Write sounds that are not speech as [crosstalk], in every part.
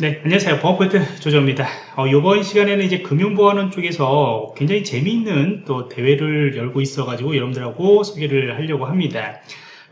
네, 안녕하세요. 보안포인트 조정입니다. 어, 이번 시간에는 이제 금융보안원 쪽에서 굉장히 재미있는 또 대회를 열고 있어가지고 여러분들하고 소개를 하려고 합니다.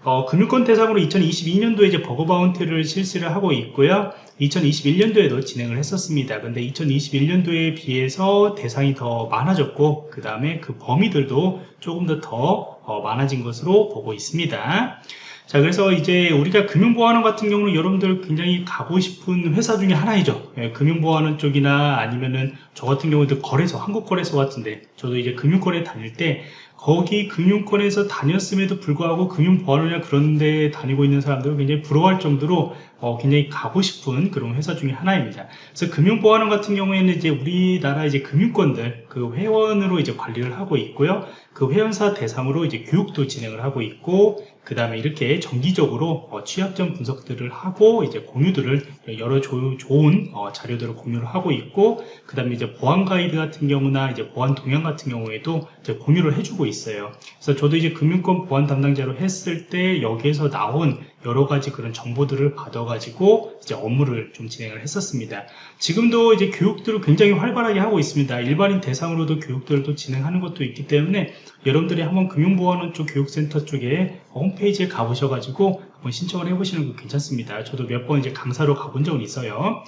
어, 금융권 대상으로 2022년도에 이제 버그 바운티를 실시를 하고 있고요. 2021년도에도 진행을 했었습니다. 근데 2021년도에 비해서 대상이 더 많아졌고, 그 다음에 그 범위들도 조금 더더 많아진 것으로 보고 있습니다. 자 그래서 이제 우리가 금융보안원 같은 경우는 여러분들 굉장히 가고 싶은 회사 중에 하나이죠 예, 금융보안원 쪽이나 아니면은 저 같은 경우도 거래소 한국거래소 같은데 저도 이제 금융거래 다닐 때 거기 금융권에서 다녔음에도 불구하고 금융보안이나 그런 데 다니고 있는 사람들은 굉장히 부러워할 정도로 어, 굉장히 가고 싶은 그런 회사 중에 하나입니다. 그래서 금융보안원 같은 경우에는 이제 우리나라 이제 금융권들 그 회원으로 이제 관리를 하고 있고요. 그 회원사 대상으로 이제 교육도 진행을 하고 있고 그 다음에 이렇게 정기적으로 어, 취약점 분석들을 하고 이제 공유들을 여러 조, 좋은 어, 자료들을 공유를 하고 있고 그 다음에 이제 보안 가이드 같은 경우나 이제 보안 동향 같은 경우에도 이제 공유를 해주고 있어요. 그래서 저도 이제 금융권 보안 담당자로 했을 때 여기에서 나온 여러 가지 그런 정보들을 받아가지고 이제 업무를 좀 진행을 했었습니다. 지금도 이제 교육들을 굉장히 활발하게 하고 있습니다. 일반인 대상으로도 교육들을 또 진행하는 것도 있기 때문에 여러분들이 한번 금융보안원 쪽 교육센터 쪽에 홈페이지에 가보셔가지고 한번 신청을 해보시는 거 괜찮습니다. 저도 몇 번 이제 강사로 가본 적은 있어요.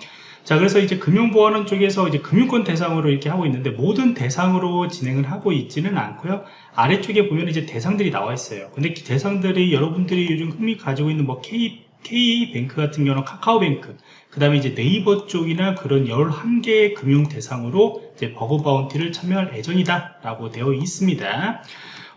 자 그래서 이제 금융보안원 쪽에서 이제 금융권 대상으로 이렇게 하고 있는데 모든 대상으로 진행을 하고 있지는 않고요. 아래쪽에 보면 이제 대상들이 나와 있어요. 근데 그 대상들이 여러분들이 요즘 흥미 가지고 있는 뭐 K K뱅크 같은 경우는 카카오뱅크 그 다음에 이제 네이버 쪽이나 그런 11개의 금융 대상으로 이제 버그 바운티를 참여할 예정이다 라고 되어 있습니다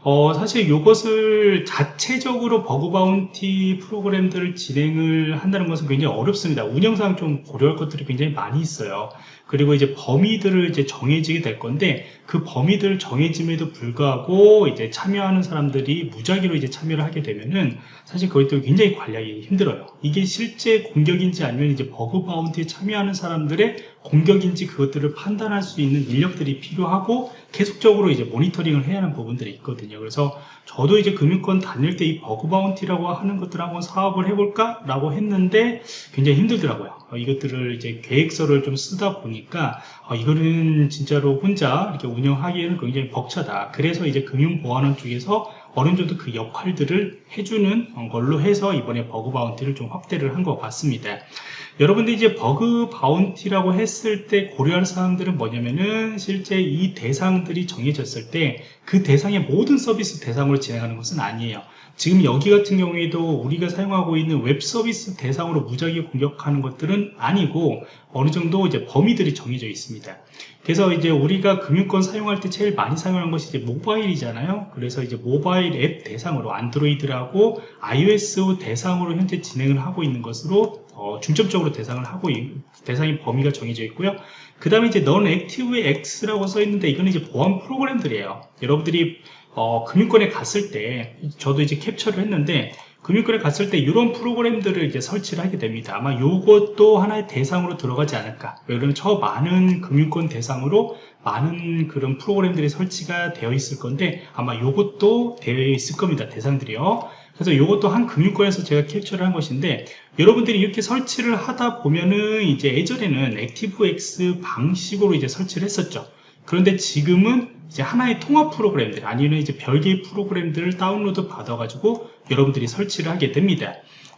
어, 사실 이것을 자체적으로 bug bounty 프로그램들을 진행을 한다는 것은 굉장히 어렵습니다. 운영상 좀 고려할 것들이 굉장히 많이 있어요. 그리고 이제 범위들을 이제 정해지게 될 건데 그 범위들 정해짐에도 불구하고 이제 참여하는 사람들이 무작위로 이제 참여를 하게 되면은 사실 그것도 굉장히 관리하기 힘들어요. 이게 실제 공격인지 아니면 이제 bug bounty에 참여하는 사람들의 공격인지 그것들을 판단할 수 있는 인력들이 필요하고 계속적으로 이제 모니터링을 해야 하는 부분들이 있거든요. 그래서 저도 이제 금융권 다닐 때 이 bug bounty라고 하는 것들 한번 사업을 해볼까? 라고 했는데 굉장히 힘들더라고요. 어, 이것들을 이제 계획서를 좀 쓰다 보니까 어, 이거는 진짜로 혼자 이렇게 운영하기에는 굉장히 벅차다. 그래서 이제 금융보안원 쪽에서 어느 정도 그 역할들을 해주는 걸로 해서 이번에 bug bounty를 좀 확대를 한 것 같습니다. 여러분들 이제 bug bounty라고 했을 때 고려할 사항들은 뭐냐면은 실제 이 대상들이 정해졌을 때 그 대상의 모든 서비스 대상으로 진행하는 것은 아니에요. 지금 여기 같은 경우에도 우리가 사용하고 있는 웹 서비스 대상으로 무작위 공격하는 것들은 아니고 어느 정도 이제 범위들이 정해져 있습니다. 그래서 이제 우리가 금융권 사용할 때 제일 많이 사용하는 것이 이제 모바일이잖아요. 그래서 이제 모바일 앱 대상으로 안드로이드라고 iOS 대상으로 현재 진행을 하고 있는 것으로 어, 중점적으로 대상을 하고 대상의 범위가 정해져 있고요. 그 다음에 이제 non active X라고 써 있는데 이거는 이제 보안 프로그램들이에요. 여러분들이 어, 금융권에 갔을 때 저도 이제 캡처를 했는데 금융권에 갔을 때 이런 프로그램들을 이제 설치를 하게 됩니다. 아마 이것도 하나의 대상으로 들어가지 않을까. 왜냐면 저 많은 금융권 대상으로 많은 그런 프로그램들이 설치가 되어 있을 건데 아마 이것도 되어 있을 겁니다. 대상들이요. 그래서 이것도 한 금융권에서 제가 캡처를 한 것인데 여러분들이 이렇게 설치를 하다 보면은 이제 예전에는 액티브X 방식으로 이제 설치를 했었죠. 그런데 지금은 이제 하나의 통합 프로그램들 아니면 이제 별개의 프로그램들을 다운로드 받아가지고 여러분들이 설치를 하게 됩니다.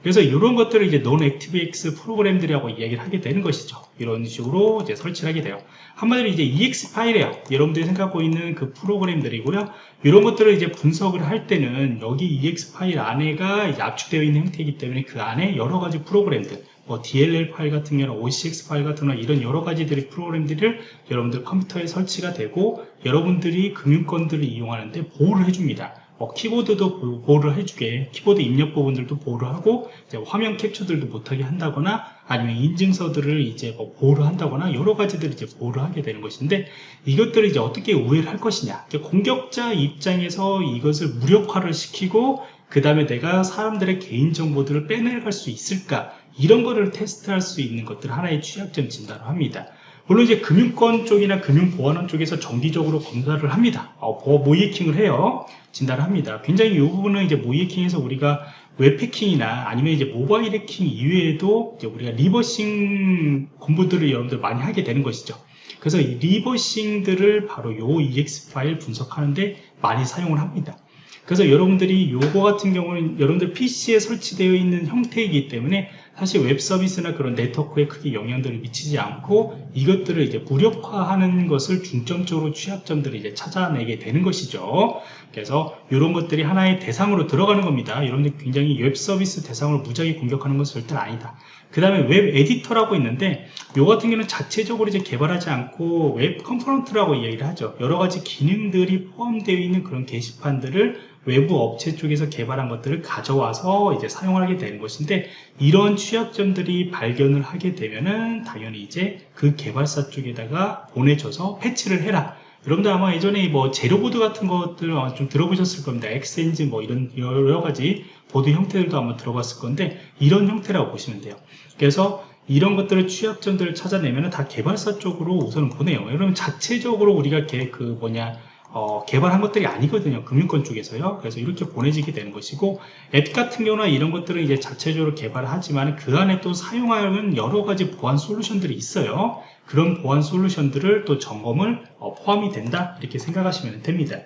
그래서 이런 것들을 이제 non-ActiveX 프로그램들이라고 이야기를 하게 되는 것이죠. 이런 식으로 이제 설치를 하게 돼요. 한마디로 이제 EX 파일이에요. 여러분들이 생각하고 있는 그 프로그램들이고요. 이런 것들을 이제 분석을 할 때는 여기 EX 파일 안에가 압축되어 있는 형태이기 때문에 그 안에 여러 가지 프로그램들 뭐 DLL 파일 같은 경우는 OCX 파일 같은 경우는 이런 여러 가지들의 프로그램들을 여러분들 컴퓨터에 설치가 되고 여러분들이 금융권들을 이용하는데 보호를 해줍니다. 뭐 키보드도 보호를 해주게 키보드 입력 부분들도 보호를 하고 화면 캡처들도 못하게 한다거나 아니면 인증서들을 이제 뭐 보호를 한다거나 여러 가지들 이제 보호를 하게 되는 것인데 이것들을 이제 어떻게 우회를 할 것이냐. 공격자 입장에서 이것을 무력화를 시키고 그 다음에 내가 사람들의 개인정보들을 빼내갈 수 있을까? 이런 거를 테스트할 수 있는 것들 하나의 취약점 진단을 합니다 물론 이제 금융권 쪽이나 금융보안원 쪽에서 정기적으로 검사를 합니다. 어, 모의해킹을 해요. 진단을 합니다. 굉장히 이 부분은 이제 모의해킹에서 우리가 웹해킹이나 아니면 이제 모바일 해킹 이외에도 우리가 reversing 공부들을 여러분들 많이 하게 되는 것이죠. 그래서 이 reversing들을 바로 요 EXE 파일 분석하는데 많이 사용을 합니다. 그래서 여러분들이 요거 같은 경우는 여러분들 PC에 설치되어 있는 형태이기 때문에 사실 웹 서비스나 그런 네트워크에 크게 영향들을 미치지 않고 이것들을 이제 무력화하는 것을 중점적으로 취약점들을 이제 찾아내게 되는 것이죠. 그래서 이런 것들이 하나의 대상으로 들어가는 겁니다. 여러분들 굉장히 웹 서비스 대상으로 무작위 공격하는 것은 절대 아니다. 그 다음에 웹 에디터라고 있는데 요 같은 경우는 자체적으로 이제 개발하지 않고 web component라고 이야기를 하죠. 여러 가지 기능들이 포함되어 있는 그런 게시판들을 외부 업체 쪽에서 개발한 것들을 가져와서 이제 사용하게 되는 것인데 이런 취약점들이 발견을 하게 되면은 당연히 이제 그 개발사 쪽에다가 보내줘서 패치를 해라 여러분들 아마 예전에 뭐 재료보드 같은 것들 좀 들어보셨을 겁니다. 엑센지 뭐 이런 여러 가지 보드 형태들도 한번 들어봤을 건데 이런 형태라고 보시면 돼요. 그래서 이런 것들을 취약점들을 찾아내면 다 개발사 쪽으로 우선 보내요. 여러분 자체적으로 우리가 그 뭐냐 어, 개발한 것들이 아니거든요. 금융권 쪽에서요. 그래서 이렇게 보내지게 되는 것이고 앱 같은 경우나 이런 것들은 이제 자체적으로 개발을 하지만 그 안에 또 사용하는 여러 가지 보안 솔루션들이 있어요. 그런 보안 솔루션들을 또 점검을 어, 포함이 된다 이렇게 생각하시면 됩니다.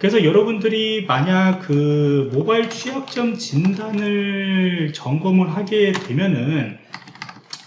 그래서 여러분들이 만약 그 모바일 취약점 진단을 점검을 하게 되면은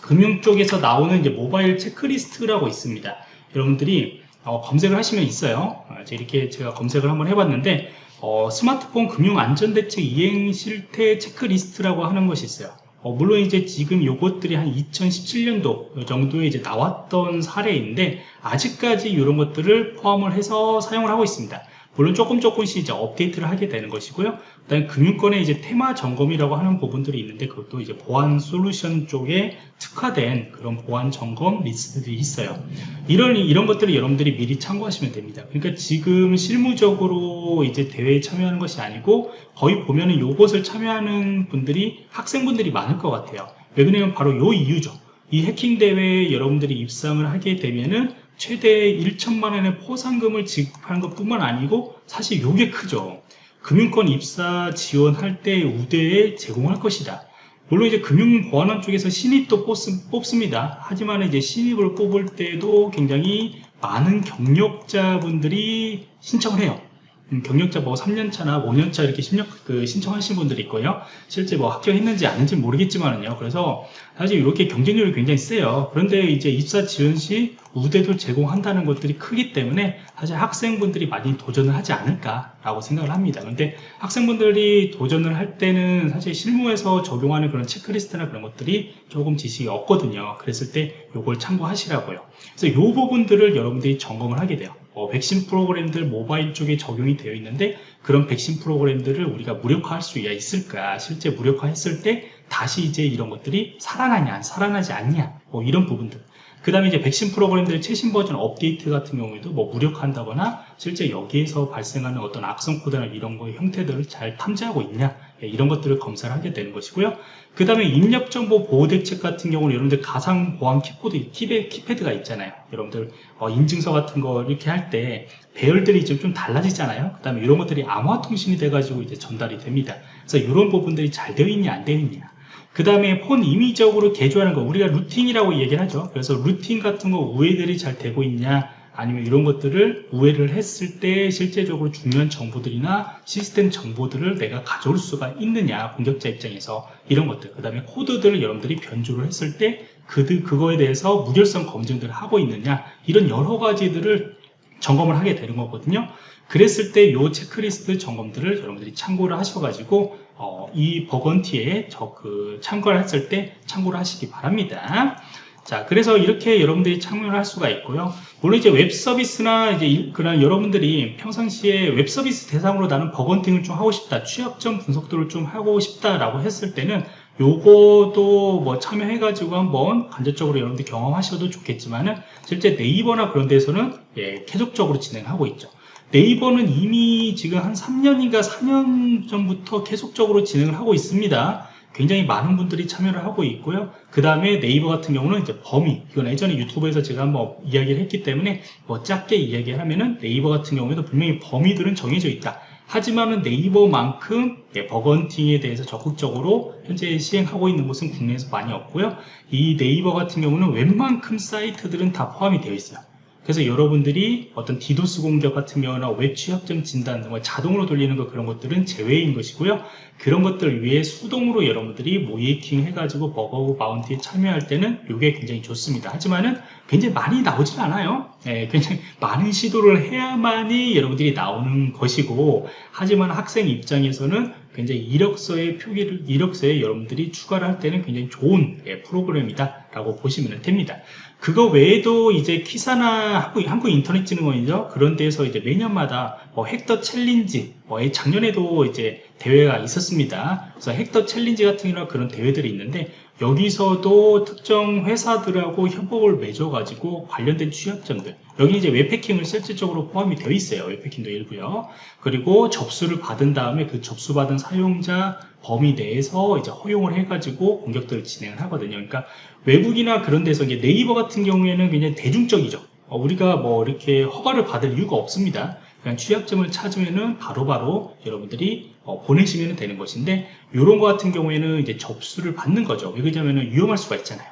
금융 쪽에서 나오는 이제 모바일 체크리스트라고 있습니다. 여러분들이 어, 검색을 하시면 있어요. 어, 이렇게 제가 검색을 한번 해봤는데 어, 스마트폰 금융안전대책 이행 실태 체크리스트라고 하는 것이 있어요. 어, 물론 이제 지금 요것들이 한 2017년도 정도에 이제 나왔던 사례인데 아직까지 이런 것들을 포함을 해서 사용을 하고 있습니다. 물론 조금 조금씩 이제 업데이트를 하게 되는 것이고요. 그다음에 금융권의 이제 테마 점검이라고 하는 부분들이 있는데 그것도 이제 보안 솔루션 쪽에 특화된 그런 보안 점검 리스트들이 있어요. 이런 이런 것들을 여러분들이 미리 참고하시면 됩니다. 그러니까 지금 실무적으로 이제 대회에 참여하는 것이 아니고 거의 보면은 요것을 참여하는 분들이 학생분들이 많을 것 같아요. 왜 그러냐면 바로 요 이유죠. 이 해킹 대회에 여러분들이 입상을 하게 되면은 최대 1천만 원의 포상금을 지급하는 것 뿐만 아니고 사실 이게 크죠. 금융권 입사 지원할 때 우대에 제공할 것이다. 물론 이제 금융보안원 쪽에서 신입도 뽑습 니다. 하지만 이제 신입을 뽑을 때도 굉장히 많은 경력자분들이 신청을 해요. 음, 경력자 뭐 3년차나 5년차 이렇게 신력, 그 신청하신 분들이 있고요. 실제 뭐 합격했는지 아닌지 모르겠지만은요. 그래서 사실 이렇게 경쟁률이 굉장히 세요. 그런데 이제 입사 지원 시 우대도 제공한다는 것들이 크기 때문에 사실 학생분들이 많이 도전을 하지 않을까라고 생각을 합니다. 그런데 학생분들이 도전을 할 때는 사실 실무에서 적용하는 그런 체크리스트나 그런 것들이 조금 지식이 없거든요. 그랬을 때 이걸 참고하시라고요. 그래서 이 부분들을 여러분들이 점검을 하게 돼요. 어, 백신 프로그램들 모바일 쪽에 적용이 되어 있는데 그런 백신 프로그램들을 우리가 무력화할 수 있을까? 실제 무력화했을 때 다시 이제 이런 것들이 살아나냐 살아나지 않냐? 뭐 이런 부분들. 그 다음에 이제 백신 프로그램들의 최신 버전 업데이트 같은 경우에도 뭐 무력화한다거나 실제 여기에서 발생하는 어떤 악성 코드나 이런 거의 형태들을 잘 탐지하고 있냐? 예, 이런 것들을 검사를 하게 되는 것이고요. 그 다음에 입력정보 보호대책 같은 경우는 여러분들 가상보안 키코드, 키패, 키패드가 있잖아요. 여러분들 어, 인증서 같은 거 이렇게 할 때 배열들이 좀, 좀 달라지잖아요. 그 다음에 이런 것들이 암호화 통신이 돼 가지고 이제 전달이 됩니다. 그래서 이런 부분들이 잘 되어 있냐 안 되어 있냐. 그 다음에 폰 임의적으로 개조하는 거 우리가 루팅이라고 얘기를 하죠. 그래서 루팅 같은 거 우회들이 잘 되고 있냐 아니면 이런 것들을 우회를 했을 때 실제적으로 중요한 정보들이나 시스템 정보들을 내가 가져올 수가 있느냐 공격자 입장에서 이런 것들 그 다음에 코드들을 여러분들이 변조를 했을 때 그들 그거에 대해서 무결성 검증들을 하고 있느냐 이런 여러 가지들을 점검을 하게 되는 거거든요 그랬을 때이 체크리스트 점검들을 여러분들이 참고를 하셔가지고 어, 이 버건티에 저 그 참고를 했을 때 참고를 하시기 바랍니다. 자, 그래서 이렇게 여러분들이 참여를 할 수가 있고요. 물론 이제 웹 서비스나 이제 그런 여러분들이 평상시에 웹 서비스 대상으로 나는 bug hunting을 좀 하고 싶다, 취약점 분석도를 좀 하고 싶다라고 했을 때는 요거도 뭐 참여해가지고 한번 간접적으로 여러분들 경험하셔도 좋겠지만은 실제 네이버나 그런 데서는 예, 계속적으로 진행하고 있죠. 네이버는 이미 지금 한 3년인가 4년 전부터 계속적으로 진행을 하고 있습니다. 굉장히 많은 분들이 참여를 하고 있고요. 그 다음에 네이버 같은 경우는 이제 범위, 이건 예전에 유튜브에서 제가 한번 이야기를 했기 때문에 뭐 짧게 이야기를 하면은 네이버 같은 경우에도 분명히 범위들은 정해져 있다. 하지만은 네이버만큼 예, bug hunting에 대해서 적극적으로 현재 시행하고 있는 곳은 국내에서 많이 없고요. 이 네이버 같은 경우는 웬만큼 사이트들은 다 포함이 되어 있어요. 그래서 여러분들이 어떤 디도스 공격 같은 경우나 웹 취약점 진단 등을 자동으로 돌리는 거 그런 것들은 제외인 것이고요. 그런 것들을 위해 수동으로 여러분들이 모의해킹 해가지고 bug bounty에 참여할 때는 이게 굉장히 좋습니다. 하지만은 굉장히 많이 나오진 않아요. 예, 굉장히 [laughs] 많은 시도를 해야만이 여러분들이 나오는 것이고 하지만 학생 입장에서는 굉장히 이력서의 표기를 이력서에 여러분들이 추가를 할 때는 굉장히 좋은 예, 프로그램이다 라고 보시면 됩니다. 그거 외에도 이제 키사나 한국, 한국 인터넷진흥원이죠. 그런 데서 이제 매년마다 뭐 Hack the Challenge, 뭐 작년에도 이제 대회가 있었습니다. 그래서 Hack the Challenge 같은 이런 그런 대회들이 있는데 여기서도 특정 회사들하고 협업을 맺어가지고 관련된 취약점들 여기 이제 웹패킹을 실질적으로 포함이 되어 있어요. 웹패킹도 일부요. 그리고 접수를 받은 다음에 그 접수받은 사용자 범위 내에서 이제 허용을 해가지고 공격들을 진행을 하거든요. 그러니까 외국이나 그런 데서 이제 네이버 같은 경우에는 굉장히 대중적이죠. 어, 우리가 뭐 이렇게 허가를 받을 이유가 없습니다. 그냥 취약점을 찾으면은 바로 바로 여러분들이 어, 보내시면 되는 것인데 이런 거 같은 경우에는 이제 접수를 받는 거죠. 왜 그러냐면은 위험할 수가 있잖아요.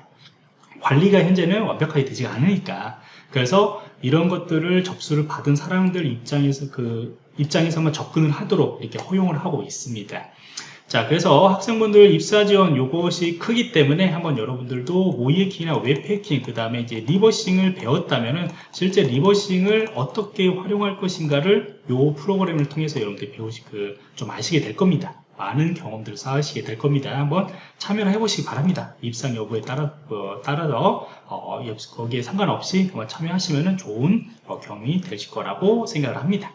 관리가 현재는 완벽하게 되지 않으니까 그래서 이런 것들을 접수를 받은 사람들 입장에서 그 입장에서만 접근을 하도록 이렇게 허용을 하고 있습니다. 자 그래서 학생분들 입사 지원 요것이 크기 때문에 한번 여러분들도 모의해킹이나 웹해킹 그 다음에 이제 reversing을 배웠다면은 실제 reversing을 어떻게 활용할 것인가를 요 프로그램을 통해서 여러분들이 배우시 그 좀 아시게 될 겁니다. 많은 경험들을 쌓으시게 될 겁니다. 한번 참여를 해보시기 바랍니다. 입상 여부에 따라 어, 따라서 어, 거기에 상관없이 한번 참여하시면 좋은 어, 경험이 되실 거라고 생각을 합니다